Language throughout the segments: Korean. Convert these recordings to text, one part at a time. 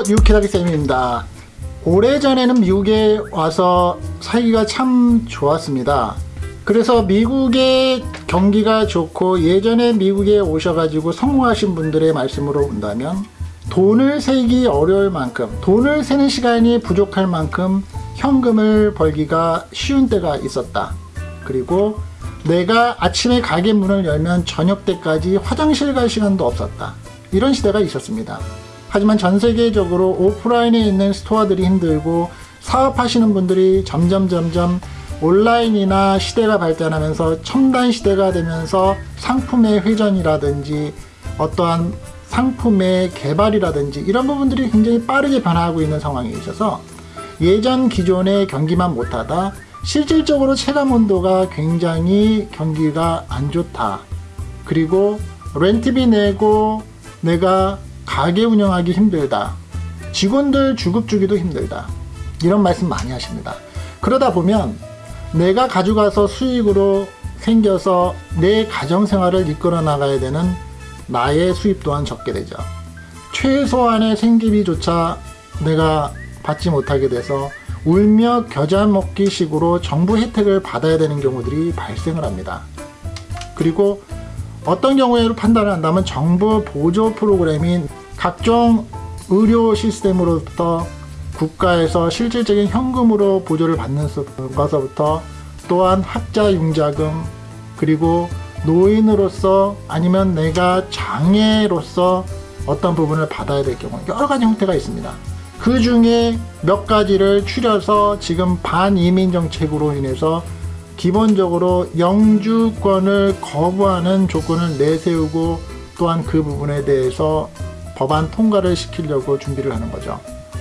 안녕하세요 뉴키다기쌤입니다. 오래전에는 미국에 와서 살기가 참 좋았습니다. 그래서 미국의 경기가 좋고 예전에 미국에 오셔가지고 성공하신 분들의 말씀으로 본다면 돈을 세기 어려울 만큼 돈을 세는 시간이 부족할 만큼 현금을 벌기가 쉬운 때가 있었다. 그리고 내가 아침에 가게 문을 열면 저녁 때까지 화장실 갈 시간도 없었다. 이런 시대가 있었습니다 하지만 전 세계적으로 오프라인에 있는 스토어들이 힘들고 사업하시는 분들이 점점 점점 온라인이나 시대가 발전하면서 첨단 시대가 되면서 상품의 회전이라든지 어떠한 상품의 개발이라든지 이런 부분들이 굉장히 빠르게 변화하고 있는 상황에 있어서 예전 기존의 경기만 못하다 실질적으로 체감 온도가 굉장히 경기가 안 좋다. 그리고 렌트비 내고 내가 가게 운영하기 힘들다. 직원들 주급 주기도 힘들다. 이런 말씀 많이 하십니다. 그러다 보면 내가 가져가서 수익으로 생겨서 내 가정생활을 이끌어 나가야 되는 나의 수입 또한 적게 되죠. 최소한의 생계비조차 내가 받지 못하게 돼서 울며 겨자 먹기 식으로 정부 혜택을 받아야 되는 경우들이 발생을 합니다. 그리고 어떤 경우에로 판단을 한다면 정부 보조 프로그램인 각종 의료 시스템으로부터 국가에서 실질적인 현금으로 보조를 받는 것서부터 또한 학자 융자금 그리고 노인으로서 아니면 내가 장애로서 어떤 부분을 받아야 될 경우 여러 가지 형태가 있습니다. 그 중에 몇 가지를 추려서 지금 반이민 정책으로 인해서 기본적으로 영주권을 거부하는 조건을 내세우고 또한 그 부분에 대해서 법안 통과를 시키려고 준비를 하는 거죠.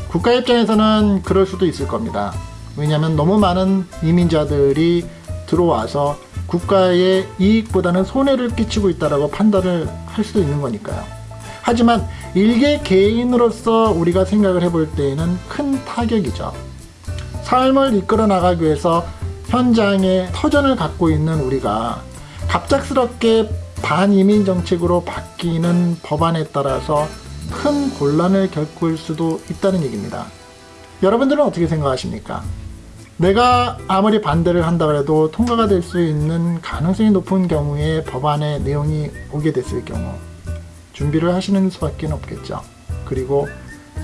국가 입장에서는 그럴 수도 있을 겁니다. 왜냐하면 너무 많은 이민자들이 들어와서 국가의 이익보다는 손해를 끼치고 있다고 판단을 할 수도 있는 거니까요. 하지만 일개 개인으로서 우리가 생각을 해볼 때에는 큰 타격이죠. 삶을 이끌어 나가기 위해서 현장에 터전을 갖고 있는 우리가 갑작스럽게 반이민 정책으로 바뀌는 법안에 따라서 큰 곤란을 겪을 수도 있다는 얘기입니다. 여러분들은 어떻게 생각하십니까? 내가 아무리 반대를 한다 해도 통과가 될 수 있는 가능성이 높은 경우에 법안의 내용이 오게 됐을 경우 준비를 하시는 수밖에 없겠죠. 그리고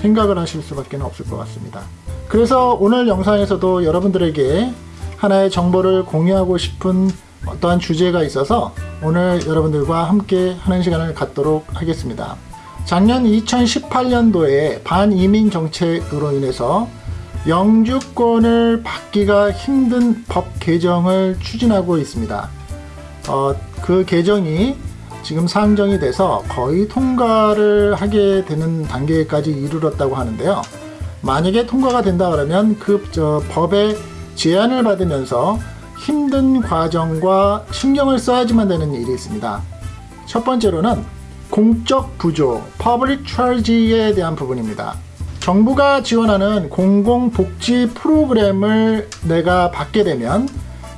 생각을 하실 수밖에 없을 것 같습니다. 그래서 오늘 영상에서도 여러분들에게 하나의 정보를 공유하고 싶은 어떠한 주제가 있어서 오늘 여러분들과 함께 하는 시간을 갖도록 하겠습니다. 작년 2018년도에 반이민 정책으로 인해서 영주권을 받기가 힘든 법 개정을 추진하고 있습니다. 어, 그 개정이 지금 상정이 돼서 거의 통과를 하게 되는 단계까지 이르렀다고 하는데요. 만약에 통과가 된다 그러면 그 법의 제안을 받으면서 힘든 과정과 신경을 써야지만 되는 일이 있습니다. 첫 번째로는 공적 부조, public charge에 대한 부분입니다. 정부가 지원하는 공공복지 프로그램을 내가 받게 되면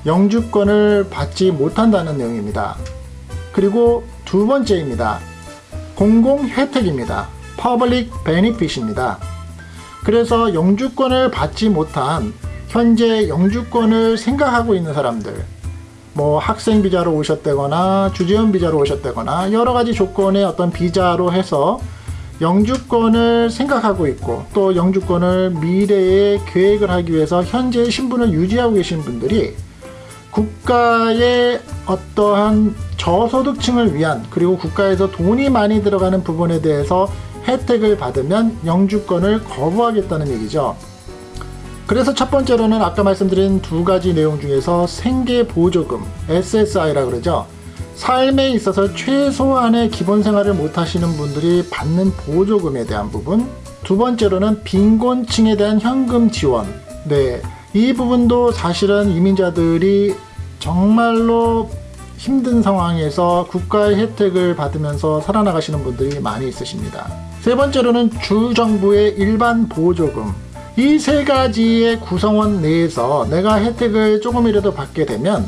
영주권을 받지 못한다는 내용입니다. 그리고 두 번째입니다. 공공 혜택입니다. public benefit입니다. 그래서 영주권을 받지 못한 현재 영주권을 생각하고 있는 사람들 뭐 학생 비자로 오셨다거나 주재원 비자로 오셨다거나 여러 가지 조건의 어떤 비자로 해서 영주권을 생각하고 있고 또 영주권을 미래에 계획을 하기 위해서 현재 신분을 유지하고 계신 분들이 국가의 어떠한 저소득층을 위한 그리고 국가에서 돈이 많이 들어가는 부분에 대해서 혜택을 받으면 영주권을 거부하겠다는 얘기죠. 그래서 첫 번째로는 아까 말씀드린 두 가지 내용 중에서 생계보조금 SSI라 그러죠. 삶에 있어서 최소한의 기본 생활을 못 하시는 분들이 받는 보조금에 대한 부분. 두 번째로는 빈곤층에 대한 현금 지원. 네, 이 부분도 사실은 이민자들이 정말로 힘든 상황에서 국가의 혜택을 받으면서 살아나가시는 분들이 많이 있으십니다. 세 번째로는 주정부의 일반 보조금 이 세 가지의 구성원 내에서 내가 혜택을 조금이라도 받게 되면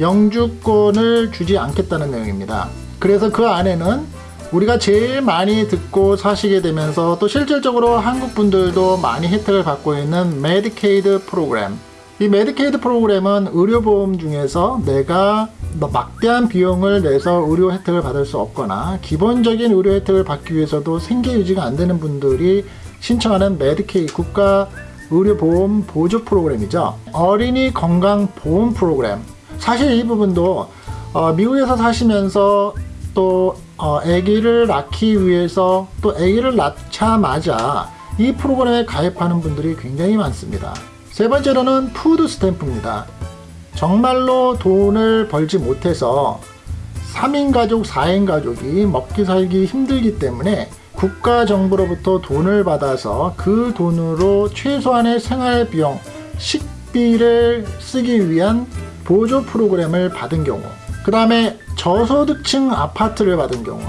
영주권을 주지 않겠다는 내용입니다. 그래서 그 안에는 우리가 제일 많이 듣고 사시게 되면서 또 실질적으로 한국 분들도 많이 혜택을 받고 있는 메디케이드 프로그램. 이 메디케이드 프로그램은 의료보험 중에서 내가 뭐 막대한 비용을 내서 의료 혜택을 받을 수 없거나 기본적인 의료 혜택을 받기 위해서도 생계 유지가 안 되는 분들이 신청하는 메디케이드 국가 의료보험 보조 프로그램이죠. 어린이 건강 보험 프로그램. 사실 이 부분도 어, 미국에서 사시면서 또 어, 아기를 낳기 위해서 또 아기를 낳자마자 이 프로그램에 가입하는 분들이 굉장히 많습니다. 세 번째로는 food stamp입니다. 정말로 돈을 벌지 못해서 3인 가족, 4인 가족이 먹기 살기 힘들기 때문에 국가 정부로부터 돈을 받아서 그 돈으로 최소한의 생활 비용, 식비를 쓰기 위한 보조 프로그램을 받은 경우 그 다음에 저소득층 아파트를 받은 경우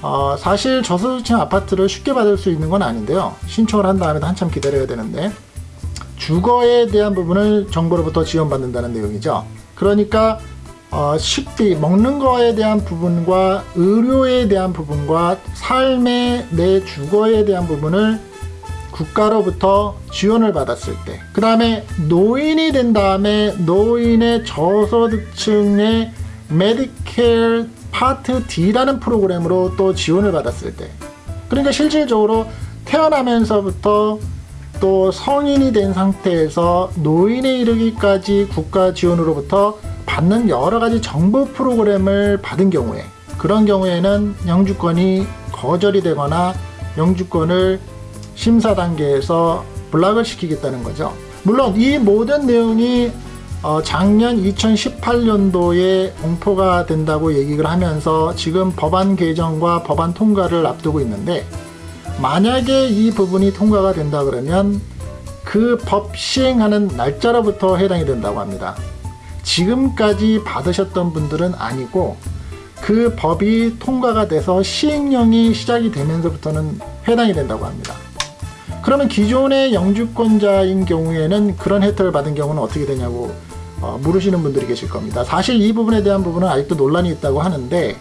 어, 사실 저소득층 아파트를 쉽게 받을 수 있는 건 아닌데요. 신청을 한 다음에 한참 기다려야 되는데 주거에 대한 부분을 정부로부터 지원받는다는 내용이죠. 그러니까 어, 식비, 먹는 거에 대한 부분과 의료에 대한 부분과 삶의 내 주거에 대한 부분을 국가로부터 지원을 받았을 때, 그 다음에 노인이 된 다음에 노인의 저소득층의 메디케어 파트 D라는 프로그램으로 또 지원을 받았을 때, 그러니까 실질적으로 태어나면서부터 또 성인이 된 상태에서 노인에 이르기까지 국가 지원으로부터 받는 여러 가지 정부 프로그램을 받은 경우에 그런 경우에는 영주권이 거절이 되거나 영주권을 심사 단계에서 block을 시키겠다는 거죠. 물론 이 모든 내용이 어, 작년 2018년도에 공포가 된다고 얘기를 하면서 지금 법안 개정과 법안 통과를 앞두고 있는데 만약에 이 부분이 통과가 된다 그러면 그 법 시행하는 날짜로부터 해당이 된다고 합니다. 지금까지 받으셨던 분들은 아니고 그 법이 통과가 돼서 시행령이 시작이 되면서부터는 해당이 된다고 합니다. 그러면 기존의 영주권자인 경우에는 그런 혜택을 받은 경우는 어떻게 되냐고 어, 물으시는 분들이 계실 겁니다. 사실 이 부분에 대한 부분은 아직도 논란이 있다고 하는데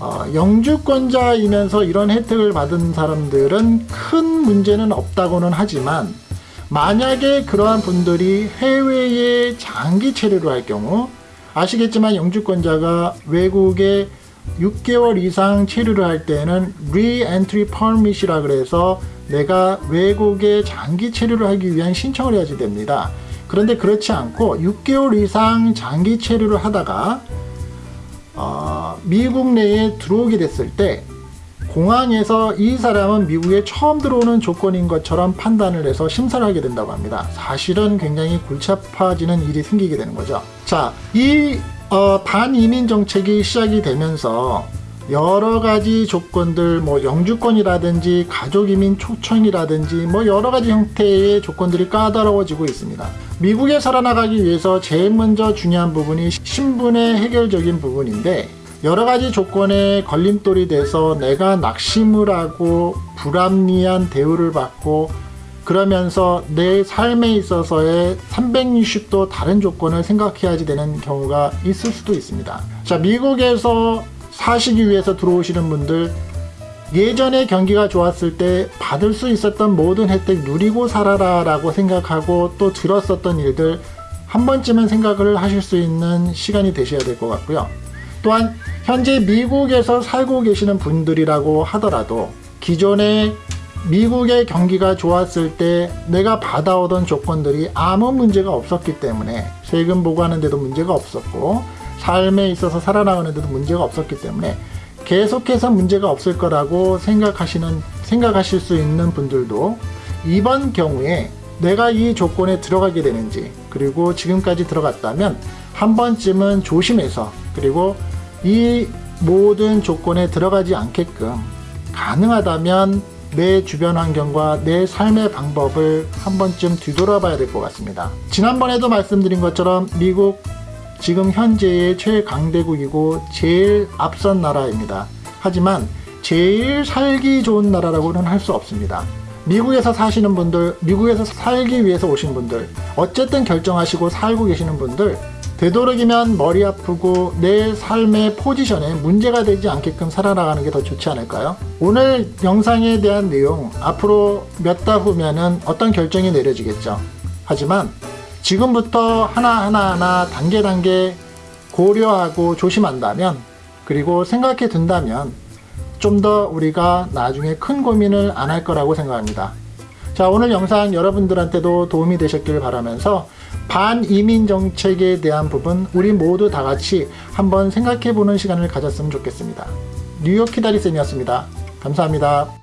어, 영주권자이면서 이런 혜택을 받은 사람들은 큰 문제는 없다고는 하지만 만약에 그러한 분들이 해외에 장기 체류를 할 경우 아시겠지만 영주권자가 외국에 6개월 이상 체류를 할 때는 Re-Entry Permit이라 그래서 내가 외국에 장기 체류를 하기 위한 신청을 해야지 됩니다. 그런데 그렇지 않고 6개월 이상 장기 체류를 하다가 어, 미국 내에 들어오게 됐을 때 공항에서 이 사람은 미국에 처음 들어오는 조건인 것처럼 판단을 해서 심사를 하게 된다고 합니다. 사실은 굉장히 골치 아파지는 일이 생기게 되는 거죠. 자, 이 어, 반이민 정책이 시작이 되면서 여러 가지 조건들, 뭐 영주권이라든지 가족이민 초청이라든지 뭐 여러 가지 형태의 조건들이 까다로워지고 있습니다. 미국에 살아나가기 위해서 제일 먼저 중요한 부분이 신분의 해결적인 부분인데 여러 가지 조건에 걸림돌이 돼서 내가 낙심을 하고 불합리한 대우를 받고 그러면서 내 삶에 있어서의 360도 다른 조건을 생각해야지 되는 경우가 있을 수도 있습니다. 자, 미국에서 사시기 위해서 들어오시는 분들 예전에 경기가 좋았을 때 받을 수 있었던 모든 혜택 누리고 살아라 라고 생각하고 또 들었었던 일들 한 번쯤은 생각을 하실 수 있는 시간이 되셔야 될 것 같고요. 또한 현재 미국에서 살고 계시는 분들이라고 하더라도 기존에 미국의 경기가 좋았을 때 내가 받아오던 조건들이 아무 문제가 없었기 때문에 세금 보고하는데도 문제가 없었고 삶에 있어서 살아나가는데도 문제가 없었기 때문에 계속해서 문제가 없을 거라고 생각하시는 생각하실 수 있는 분들도 이번 경우에 내가 이 조건에 들어가게 되는지 그리고 지금까지 들어갔다면 한 번쯤은 조심해서 그리고 이 모든 조건에 들어가지 않게끔 가능하다면 내 주변 환경과 내 삶의 방법을 한 번쯤 뒤돌아봐야 될 것 같습니다. 지난번에도 말씀드린 것처럼 미국 지금 현재의 최강대국이고 제일 앞선 나라입니다. 하지만 제일 살기 좋은 나라라고는 할 수 없습니다. 미국에서 사시는 분들, 미국에서 살기 위해서 오신 분들, 어쨌든 결정하시고 살고 계시는 분들 되도록이면 머리 아프고 내 삶의 포지션에 문제가 되지 않게끔 살아나가는 게 더 좋지 않을까요? 오늘 영상에 대한 내용 앞으로 몇 달 후면은 어떤 결정이 내려지겠죠. 하지만 지금부터 하나하나 하나 단계 단계 고려하고 조심한다면 그리고 생각해 둔다면 좀 더 우리가 나중에 큰 고민을 안 할 거라고 생각합니다. 자, 오늘 영상 여러분들한테도 도움이 되셨길 바라면서 반이민 정책에 대한 부분 우리 모두 다 같이 한번 생각해 보는 시간을 가졌으면 좋겠습니다. 뉴욕 키다리쌤이었습니다. 감사합니다.